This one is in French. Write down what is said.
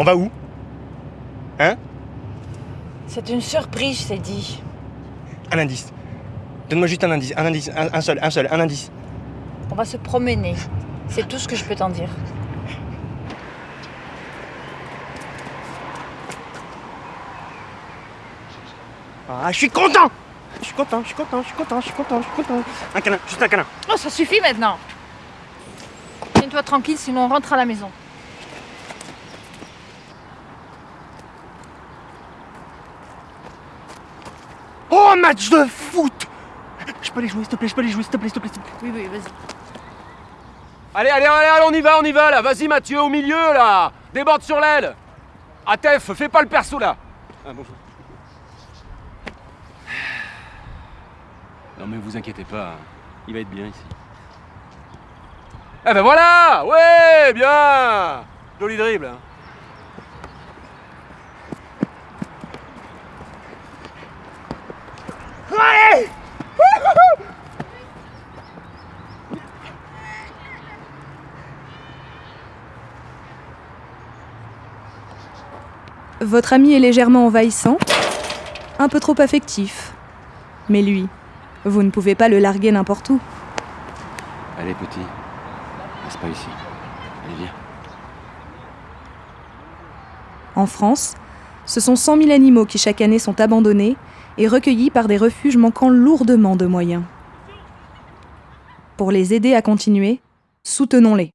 On va où? Hein? C'est une surprise, c'est dit. Un indice. Donne-moi juste un indice, un indice, un, un seul, un seul, un indice. On va se promener. C'est tout ce que je peux t'en dire. Ah, je suis content Je suis content, je suis content, je suis content, je suis content, je suis content. Un câlin, juste un câlin. Oh, ça suffit maintenant. Tiens-toi tranquille, sinon on rentre à la maison. Oh, match de foot Je peux aller jouer, s'il te plaît, je peux aller jouer, s'il te plaît, s'il te plaît, s'il te plaît. Oui, oui, vas-y. Allez, allez, allez, allez, on y va, on y va là. Vas-y Mathieu, au milieu là. Déborde sur l'aile. Atef, fais pas le perso là. Ah, bonjour. Non mais vous inquiétez pas, hein. il va être bien ici. Eh ben voilà Ouais, bien Joli dribble. hein. Votre ami est légèrement envahissant, un peu trop affectif. Mais lui, vous ne pouvez pas le larguer n'importe où. Allez petit, reste pas ici. Allez viens. En France, ce sont 100 000 animaux qui chaque année sont abandonnés et recueillis par des refuges manquant lourdement de moyens. Pour les aider à continuer, soutenons-les.